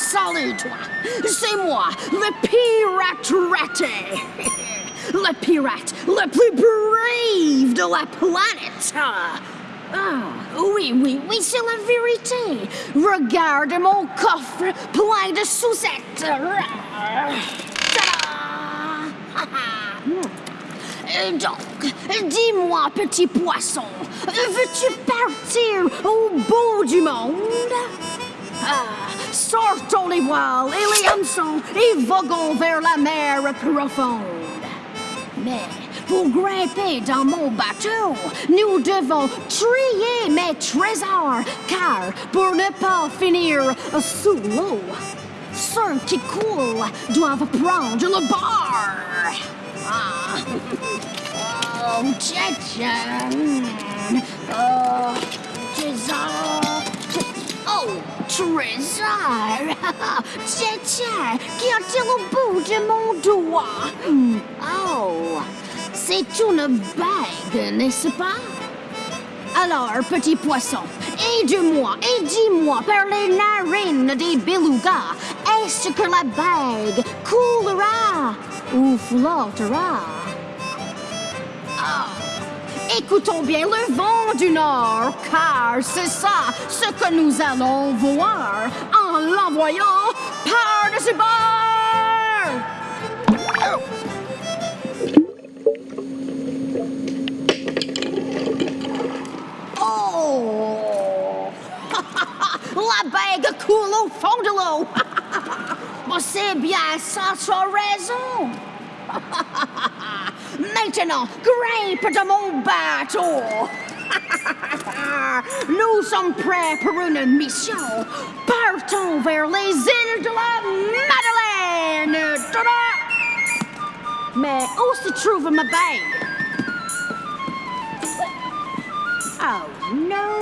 salut, toi. C'est moi, le pirate raté. Le pirate le plus brave de la planète. Ah, oui, oui, oui, c'est la vérité. Regarde mon coffre plein de sous-settes. Euh, Donc, dis-moi, petit poisson, veux-tu partir au bout du monde? Voiles et les hameçons et voguons vers la mer profonde. Mais pour grimper dans mon bateau, nous devons trier mes trésors, car pour ne pas finir sous l'eau, ceux qui coulent doivent prendre le bord. Ah. Oh, tiens, tiens, tiens, a-t-il au bout de mon doigt? Hmm, Oh, c'est une bague, n'est-ce pas? Alors, petit poisson, aide-moi et dis-moi par les narines des belugas, est-ce que la bague coulera ou flottera? Ah, écoutons bien le vent du nord, car c'est ça ce que nous allons voir en l'envoyant par-dessus bord! Oh! La bague coule au fond de l'eau! Bon, c'est bien, ça tu raison! Maintenant, grimpe de mon bateau! Nous sommes prêts pour une mission! Partons vers les îles de la Madeleine! Mais où se trouve ma bague? Oh no!